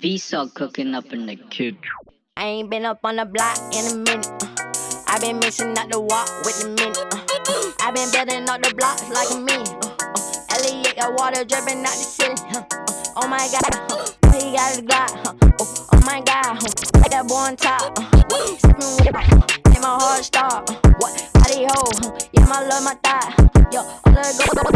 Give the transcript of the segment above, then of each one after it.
Visa cooking up in the kitchen. I ain't been up on the block in a minute. Uh, I been missing out the walk with the minute. Uh, I been building up the blocks like a minute. Uh, Elliot got water dripping out the ceiling. Oh my god, he got his Glock. Oh my god, like that boy on top. Get my heart start. What? Body ho. Yeah, my love, my thigh. Yo, all the go.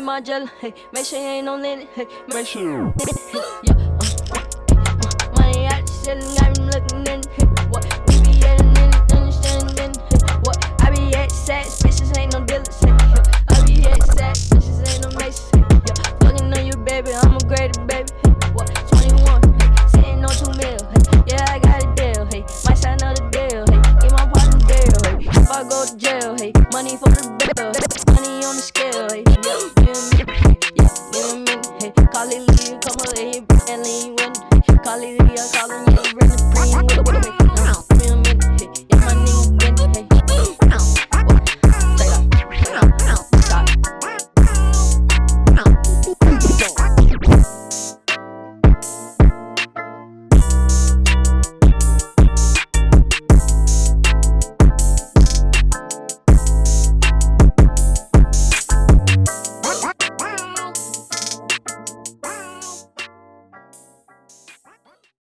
my gel. Hey, make sure you ain't no that. Hey, make sure. money out the ceiling, got looking in. What? We be at in? understanding. What? I be at sex, bitches ain't no dealers. you come over here and when Call it, I'm calling you, running.